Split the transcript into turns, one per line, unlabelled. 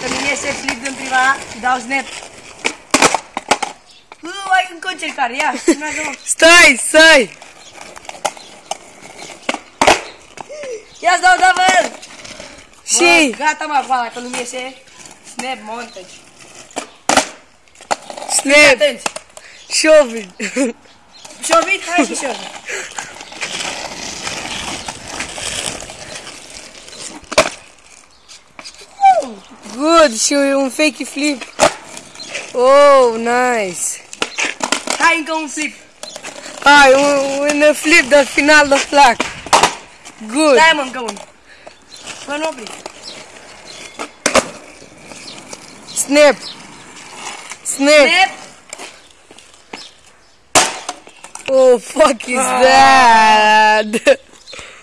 că nu iese flip din prima, dau snap. Nu, ai încă o încercare, ia, urmează-mă.
Stai, stai!
Ia-ți dau double!
Și...
Bă, gata mă, acum, dacă nu iese, snap montage.
Snap!
Atenți!
Șovid!
Șovit, hai și șovit.
Good! Și un fake flip! Oh, nice!
Hai încă un flip.
Hai, un, un flip de final de flac! Good!
Dai mă încă unul. Bă, nu opri.
Snap! Snap!
Snap.
Oh, fuck is that? Ah.